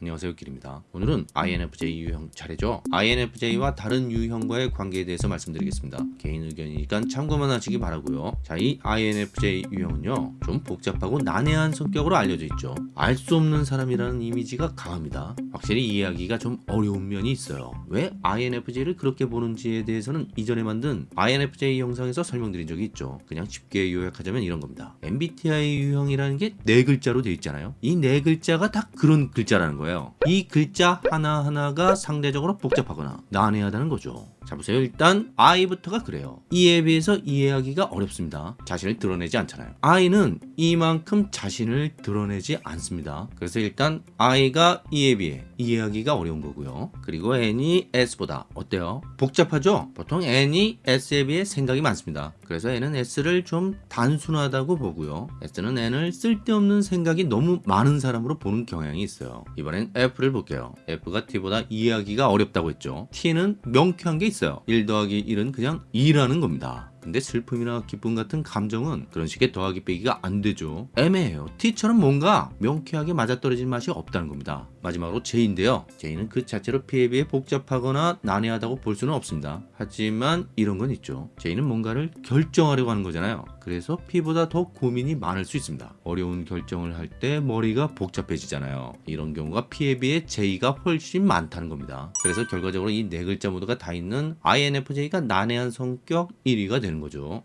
안녕하세요 길입니다. 오늘은 INFJ 유형 차례죠? INFJ와 다른 유형과의 관계에 대해서 말씀드리겠습니다. 개인 의견이니까 참고만 하시기 바라고요. 자이 INFJ 유형은요 좀 복잡하고 난해한 성격으로 알려져 있죠. 알 수 없는 사람이라는 이미지가 강합니다. 확실히 이해하기가 좀 어려운 면이 있어요. 왜 INFJ를 그렇게 보는지에 대해서는 이전에 만든 INFJ 영상에서 설명드린 적이 있죠. 그냥 쉽게 요약하자면 이런 겁니다. MBTI 유형이라는 게 네 글자로 되어 있잖아요. 이 네 글자가 다 그런 글자라는 거예요 거예요. 이 글자 하나하나가 상대적으로 복잡하거나 난해하다는 거죠. 자 보세요 일단 I부터가 그래요 이에 비해서 이해하기가 어렵습니다 자신을 드러내지 않잖아요 I는 이만큼 자신을 드러내지 않습니다 그래서 일단 I가 E에 비해 이해하기가 어려운 거고요 그리고 N이 S보다 어때요? 복잡하죠? 보통 N이 S에 비해 생각이 많습니다 그래서 N은 S를 좀 단순하다고 보고요. S는 N을 쓸데없는 생각이 너무 많은 사람으로 보는 경향이 있어요. 이번엔 F를 볼게요. F가 T보다 이해하기가 어렵다고 했죠. T는 명쾌한 게 있어요. 1 더하기 1은 그냥 2라는 겁니다 근데 슬픔이나 기쁨 같은 감정은 그런 식의 더하기 빼기가 안 되죠. 애매해요. T처럼 뭔가 명쾌하게 맞아떨어진 맛이 없다는 겁니다. 마지막으로 J인데요. J는 그 자체로 P에 비해 복잡하거나 난해하다고 볼 수는 없습니다. 하지만 이런 건 있죠. J는 뭔가를 결정하려고 하는 거잖아요 그래서 P보다 더 고민이 많을 수 있습니다. 어려운 결정을 할 때 머리가 복잡해지잖아요. 이런 경우가 P에 비해 J가 훨씬 많다는 겁니다. 그래서 결과적으로 이 네 글자 모두가 다 있는 INFJ가 난해한 성격 1위가 되는 거죠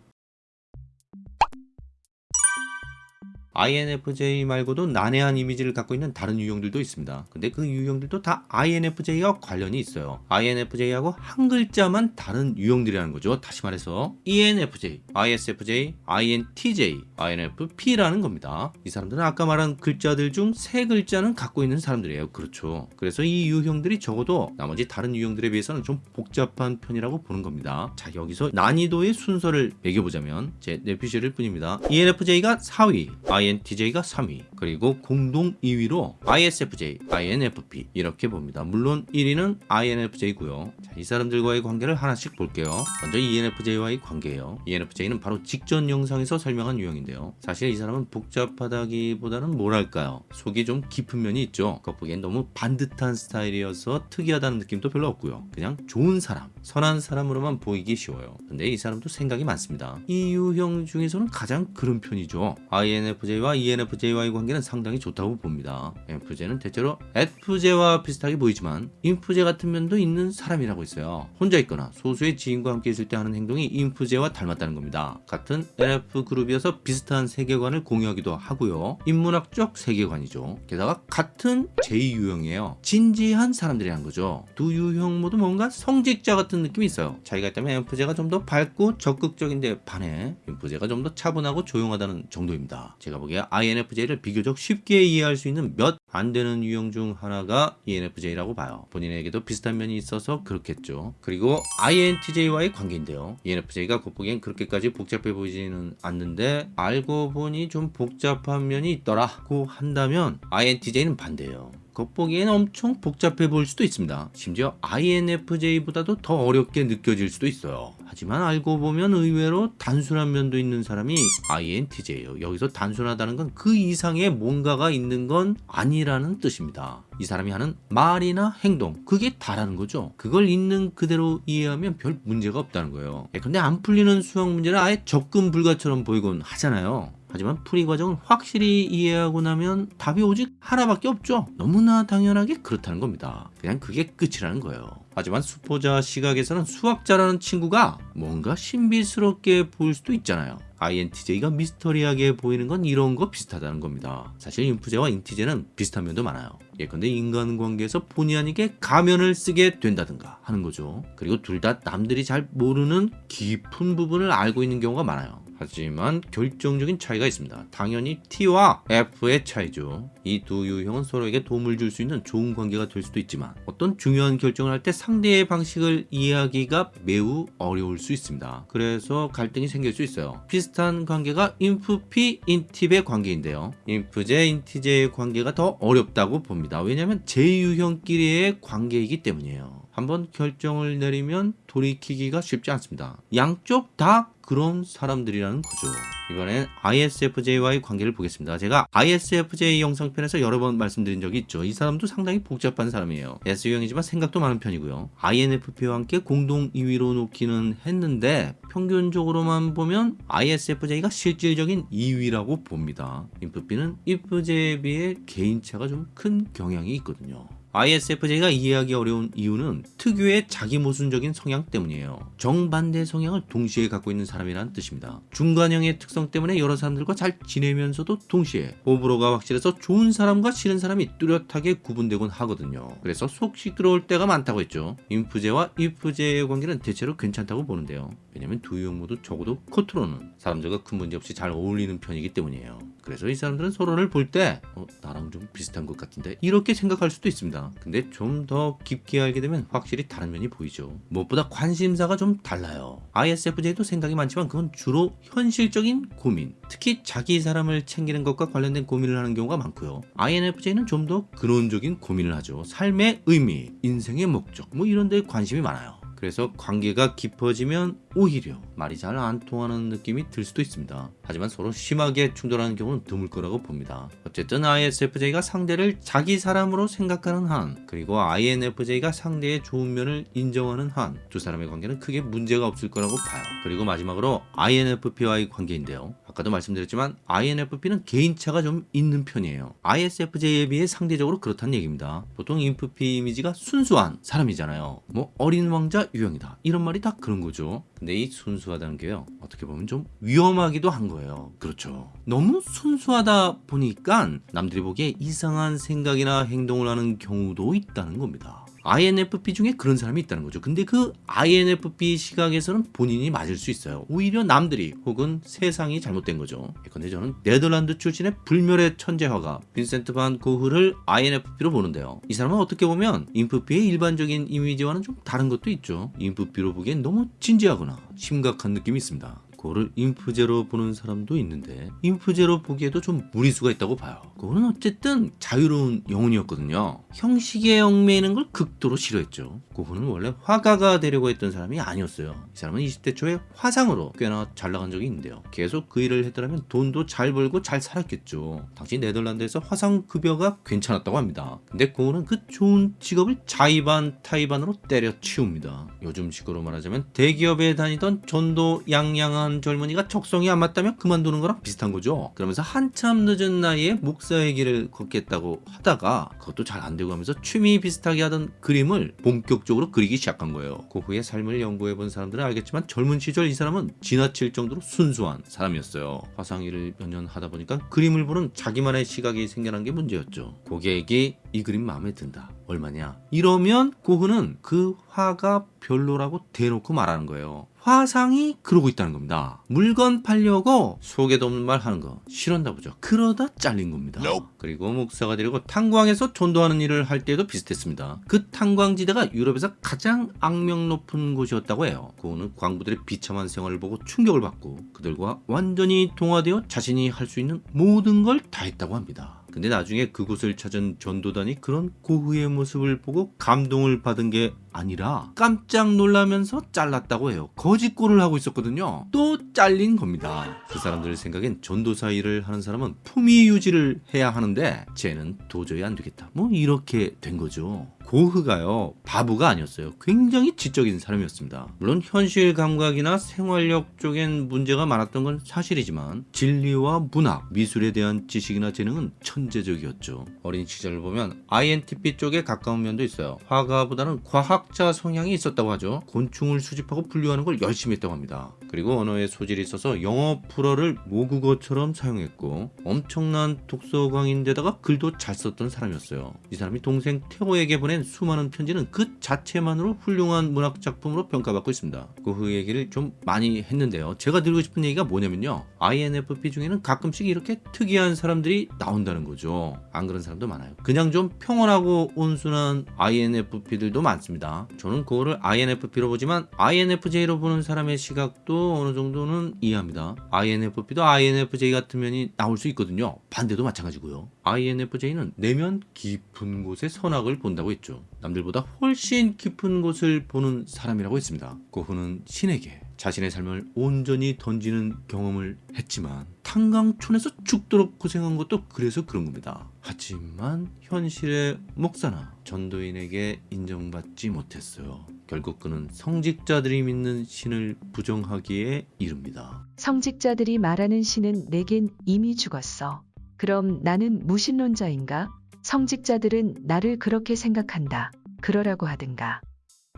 INFJ 말고도 난해한 이미지를 갖고 있는 다른 유형들도 있습니다. 근데 그 유형들도 다 INFJ와 관련이 있어요. INFJ하고 한 글자만 다른 유형들이라는 거죠. 다시 말해서 ENFJ, ISFJ, INTJ, INFP라는 겁니다. 이 사람들은 아까 말한 글자들 중 세 글자는 갖고 있는 사람들이에요. 그렇죠. 그래서 이 유형들이 적어도 나머지 다른 유형들에 비해서는 좀 복잡한 편이라고 보는 겁니다. 자 여기서 난이도의 순서를 매겨보자면 제 내피셜일 뿐입니다. ENFJ가 4위, INTJ가 3위 그리고 공동 2위로 ISFJ, INFP 이렇게 봅니다. 물론 1위는 INFJ고요. 자, 이 사람들과의 관계를 하나씩 볼게요. 먼저 ENFJ와의 관계예요. ENFJ는 바로 직전 영상에서 설명한 유형인데요. 사실 이 사람은 복잡하다기보다는 뭐랄까요. 속이 좀 깊은 면이 있죠. 겉보기엔 너무 반듯한 스타일이어서 특이하다는 느낌도 별로 없고요. 그냥 좋은 사람, 선한 사람으로만 보이기 쉬워요. 근데 이 사람도 생각이 많습니다. 이 유형 중에서는 가장 그런 편이죠. INFJ INFJ와 ENFJ와의 관계는 상당히 좋다고 봅니다. INFJ는 대체로 FJ와 비슷하게 보이지만 INFJ 같은 면도 있는 사람이라고 있어요. 혼자 있거나 소수의 지인과 함께 있을 때 하는 행동이 INFJ와 닮았다는 겁니다. 같은 NF그룹이어서 비슷한 세계관을 공유하기도 하고요. 인문학적 세계관이죠. 게다가 같은 제2유형이에요. 진지한 사람들이란 거죠. 두 유형 모두 뭔가 성직자 같은 느낌이 있어요. 자기가 있다면 INFJ가 좀 더 밝고 적극적인데 반해 INFJ가 좀 더 차분하고 조용하다는 정도입니다. 제가 보기 에 INFJ를 비교적 쉽게 이해할 수 있는 몇 안 되는 유형 중 하나가 ENFJ라고 봐요. 본인에게도 비슷한 면이 있어서 그렇겠죠. 그리고 INTJ와의 관계인데요. ENFJ가 겉보기엔 그렇게까지 복잡해 보이지는 않는데 알고 보니 좀 복잡한 면이 있더라고 한다면 INTJ는 반대예요. 겉보기에는 엄청 복잡해 보일 수도 있습니다. 심지어 INFJ보다도 더 어렵게 느껴질 수도 있어요. 하지만 알고 보면 의외로 단순한 면도 있는 사람이 INTJ예요. 여기서 단순하다는 건 그 이상의 뭔가가 있는 건 아니라는 뜻입니다. 이 사람이 하는 말이나 행동 그게 다라는 거죠. 그걸 있는 그대로 이해하면 별 문제가 없다는 거예요. 예, 근데 안 풀리는 수학 문제는 아예 접근 불가처럼 보이곤 하잖아요. 하지만 풀이 과정을 확실히 이해하고 나면 답이 오직 하나밖에 없죠. 너무나 당연하게 그렇다는 겁니다. 그냥 그게 끝이라는 거예요. 하지만 수포자 시각에서는 수학자라는 친구가 뭔가 신비스럽게 보일 수도 있잖아요. INTJ가 미스터리하게 보이는 건 이런 거 비슷하다는 겁니다. 사실 인프제와 인티제는 비슷한 면도 많아요. 예컨대 인간관계에서 본의 아니게 가면을 쓰게 된다든가 하는 거죠. 그리고 둘 다 남들이 잘 모르는 깊은 부분을 알고 있는 경우가 많아요. 하지만 결정적인 차이가 있습니다. 당연히 T와 F의 차이죠. 이 두 유형은 서로에게 도움을 줄 수 있는 좋은 관계가 될 수도 있지만 어떤 중요한 결정을 할 때 상대의 방식을 이해하기가 매우 어려울 수 있습니다. 그래서 갈등이 생길 수 있어요. 비슷한 관계가 인프피, 인팁의 관계인데요. 인프제, 인티제의 관계가 더 어렵다고 봅니다. 왜냐하면 제유형끼리의 관계이기 때문이에요. 한번 결정을 내리면 돌이키기가 쉽지 않습니다. 양쪽 다 그런 사람들이라는 거죠. 이번엔 ISFJ와의 관계를 보겠습니다. 제가 ISFJ 영상편에서 여러 번 말씀드린 적이 있죠. 이 사람도 상당히 복잡한 사람이에요. S유형이지만 생각도 많은 편이고요. INFP와 함께 공동 2위로 놓기는 했는데 평균적으로만 보면 ISFJ가 실질적인 2위라고 봅니다. INFP는 INFJ에 비해 개인차가 좀 큰 경향이 있거든요. ISFJ가 이해하기 어려운 이유는 특유의 자기 모순적인 성향 때문이에요. 정반대 성향을 동시에 갖고 있는 사람이라는 뜻입니다. 중간형의 특성 때문에 여러 사람들과 잘 지내면서도 동시에 호불호가 확실해서 좋은 사람과 싫은 사람이 뚜렷하게 구분되곤 하거든요. 그래서 속 시끄러울 때가 많다고 했죠. 인프제와 이프제의 관계는 대체로 괜찮다고 보는데요. 왜냐면 두 유형 모두 적어도 코트로는 사람들과 큰 문제 없이 잘 어울리는 편이기 때문이에요. 그래서 이 사람들은 서로를 볼 때 어, 나랑 좀 비슷한 것 같은데 이렇게 생각할 수도 있습니다. 근데 좀 더 깊게 알게 되면 확실히 다른 면이 보이죠. 무엇보다 관심사가 좀 달라요. ISFJ도 생각이 많지만 그건 주로 현실적인 고민, 특히 자기 사람을 챙기는 것과 관련된 고민을 하는 경우가 많고요. INFJ는 좀 더 근원적인 고민을 하죠. 삶의 의미, 인생의 목적, 뭐 이런 데 관심이 많아요. 그래서 관계가 깊어지면 오히려 말이 잘 안 통하는 느낌이 들 수도 있습니다. 하지만 서로 심하게 충돌하는 경우는 드물 거라고 봅니다. 어쨌든 ISFJ가 상대를 자기 사람으로 생각하는 한 그리고 INFJ가 상대의 좋은 면을 인정하는 한 두 사람의 관계는 크게 문제가 없을 거라고 봐요. 그리고 마지막으로 INFP와의 관계인데요. 아까도 말씀드렸지만 INFP는 개인차가 좀 있는 편이에요. ISFJ에 비해 상대적으로 그렇다는 얘기입니다. 보통 INFP 이미지가 순수한 사람이잖아요. 뭐 어린 왕자 유형이다. 이런 말이 다 그런 거죠. 근데 이 순수하다는 게요. 어떻게 보면 좀 위험하기도 한 거예요. 그렇죠. 너무 순수하다 보니까 남들이 보기에 이상한 생각이나 행동을 하는 경우도 있다는 겁니다. INFP 중에 그런 사람이 있다는 거죠. 근데 그 INFP 시각에서는 본인이 맞을 수 있어요. 오히려 남들이 혹은 세상이 잘못된 거죠. 근데 저는 네덜란드 출신의 불멸의 천재화가 빈센트 반 고흐를 INFP로 보는데요. 이 사람은 어떻게 보면 인프피의 일반적인 이미지와는 좀 다른 것도 있죠. 인프피로 보기엔 너무 진지하거나 심각한 느낌이 있습니다. 그거를 인프제로 보는 사람도 있는데 인프제로 보기에도 좀 무리수가 있다고 봐요. 그거는 어쨌든 자유로운 영혼이었거든요. 형식에 얽매이는 걸 극도로 싫어했죠. 그분은 원래 화가가 되려고 했던 사람이 아니었어요. 이 사람은 20대 초에 화상으로 꽤나 잘 나간 적이 있는데요. 계속 그 일을 했더라면 돈도 잘 벌고 잘 살았겠죠. 당시 네덜란드에서 화상 급여가 괜찮았다고 합니다. 근데 그거는 그 좋은 직업을 자의반 타의반으로 때려치웁니다. 요즘 식으로 말하자면 대기업에 다니던 전도 양양한 젊은이가 적성이 안 맞다면 그만두는 거랑 비슷한 거죠. 그러면서 한참 늦은 나이에 목사의 길을 걷겠다고 하다가 그것도 잘 안 되고 하면서 취미 비슷하게 하던 그림을 본격적으로 그리기 시작한 거예요. 그 후에 삶을 연구해 본 사람들은 알겠지만 젊은 시절 이 사람은 지나칠 정도로 순수한 사람이었어요. 화상 일을 몇 년 하다 보니까 그림을 보는 자기만의 시각이 생겨난 게 문제였죠. 고객이 이 그림 마음에 든다. 얼마냐? 이러면 고흐는 그 화가 별로라고 대놓고 말하는 거예요. 화상이 그러고 있다는 겁니다. 물건 팔려고 속에도 없는 말 하는 거 싫었나 보죠. 그러다 잘린 겁니다. 그리고 목사가 되려고 탄광에서 전도하는 일을 할 때도 비슷했습니다. 그 탄광지대가 유럽에서 가장 악명 높은 곳이었다고 해요. 그거는 광부들의 비참한 생활을 보고 충격을 받고 그들과 완전히 동화되어 자신이 할 수 있는 모든 걸 다 했다고 합니다. 근데 나중에 그곳을 찾은 전도단이 그런 고흐의 모습을 보고 감동을 받은 게 아니라 깜짝 놀라면서 잘랐다고 해요. 거짓골을 하고 있었거든요. 또 잘린 겁니다. 그 사람들 생각엔 전도사 일을 하는 사람은 품위 유지를 해야 하는데 쟤는 도저히 안 되겠다. 뭐 이렇게 된 거죠. 고흐가요 바보가 아니었어요. 굉장히 지적인 사람이었습니다. 물론 현실 감각이나 생활력 쪽엔 문제가 많았던 건 사실이지만 진리와 문학 미술에 대한 지식이나 재능은 천재적이었죠. 어린 시절을 보면 INTP 쪽에 가까운 면도 있어요. 화가보다는 과학자 성향이 있었다고 하죠. 곤충을 수집하고 분류하는 걸 열심히 했다고 합니다. 그리고 언어에 소질이 있어서 영어 불어를 모국어처럼 사용했고 엄청난 독서광인데다가 글도 잘 썼던 사람이었어요. 이 사람이 동생 태호에게 보낸 수많은 편지는 그 자체만으로 훌륭한 문학 작품으로 평가받고 있습니다. 그 얘기를 좀 많이 했는데요. 제가 드리고 싶은 얘기가 뭐냐면요. INFP 중에는 가끔씩 이렇게 특이한 사람들이 나온다는 거죠. 안 그런 사람도 많아요. 그냥 좀 평온하고 온순한 INFP들도 많습니다. 저는 그거를 INFP로 보지만 INFJ로 보는 사람의 시각도 어느 정도는 이해합니다. INFP도 INFJ 같은 면이 나올 수 있거든요. 반대도 마찬가지고요. INFJ는 내면 깊은 곳에 선악을 본다고 했죠. 남들보다 훨씬 깊은 곳을 보는 사람이라고 했습니다. 고흐는 신에게 자신의 삶을 온전히 던지는 경험을 했지만 탄광촌에서 죽도록 고생한 것도 그래서 그런 겁니다. 하지만 현실의 목사나 전도인에게 인정받지 못했어요. 결국 그는 성직자들이 믿는 신을 부정하기에 이릅니다. 성직자들이 말하는 신은 내겐 이미 죽었어. 그럼 나는 무신론자인가? 성직자들은 나를 그렇게 생각한다. 그러라고 하든가.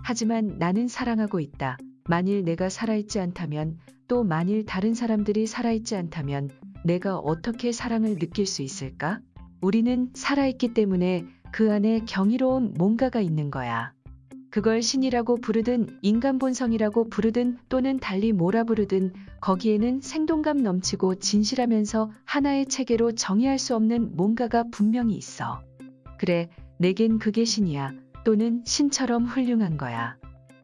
하지만 나는 사랑하고 있다. 만일 내가 살아있지 않다면 또 만일 다른 사람들이 살아있지 않다면 내가 어떻게 사랑을 느낄 수 있을까? 우리는 살아있기 때문에 그 안에 경이로운 뭔가가 있는 거야. 그걸 신이라고 부르든 인간 본성이라고 부르든 또는 달리 뭐라 부르든 거기에는 생동감 넘치고 진실하면서 하나의 체계로 정의할 수 없는 뭔가가 분명히 있어. 그래, 내겐 그게 신이야. 또는 신처럼 훌륭한 거야.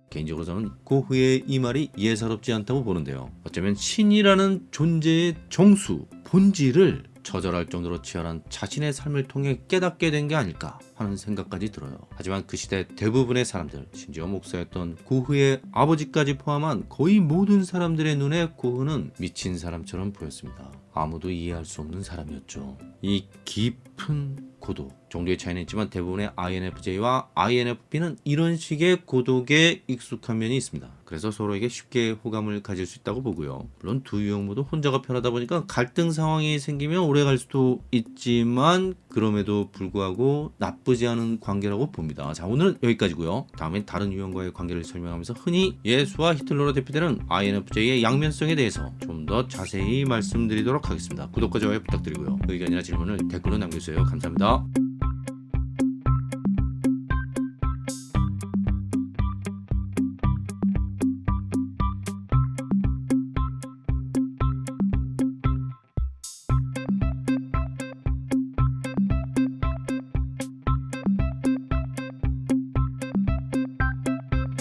개인적으로 저는 고흐의 이 말이 예사롭지 않다고 보는데요. 어쩌면 신이라는 존재의 정수, 본질을 처절할 정도로 치열한 자신의 삶을 통해 깨닫게 된 게 아닐까 하는 생각까지 들어요. 하지만 그 시대 대부분의 사람들, 심지어 목사였던 고흐의 아버지까지 포함한 거의 모든 사람들의 눈에 고흐는 미친 사람처럼 보였습니다. 아무도 이해할 수 없는 사람이었죠. 이 깊은 고독, 정도의 차이는 있지만 대부분의 INFJ와 INFP는 이런 식의 고독에 익숙한 면이 있습니다. 그래서 서로에게 쉽게 호감을 가질 수 있다고 보고요. 물론 두 유형 모두 혼자가 편하다 보니까 갈등 상황이 생기면 오래 갈 수도 있지만 그럼에도 불구하고 나쁘지 않은 관계라고 봅니다. 자 오늘은 여기까지고요. 다음엔 다른 유형과의 관계를 설명하면서 흔히 예수와 히틀러로 대표되는 INFJ의 양면성에 대해서 좀 더 자세히 말씀드리도록 하겠습니다. 구독과 좋아요 부탁드리고요. 의견이나 질문을 댓글로 남겨주세요. 감사합니다.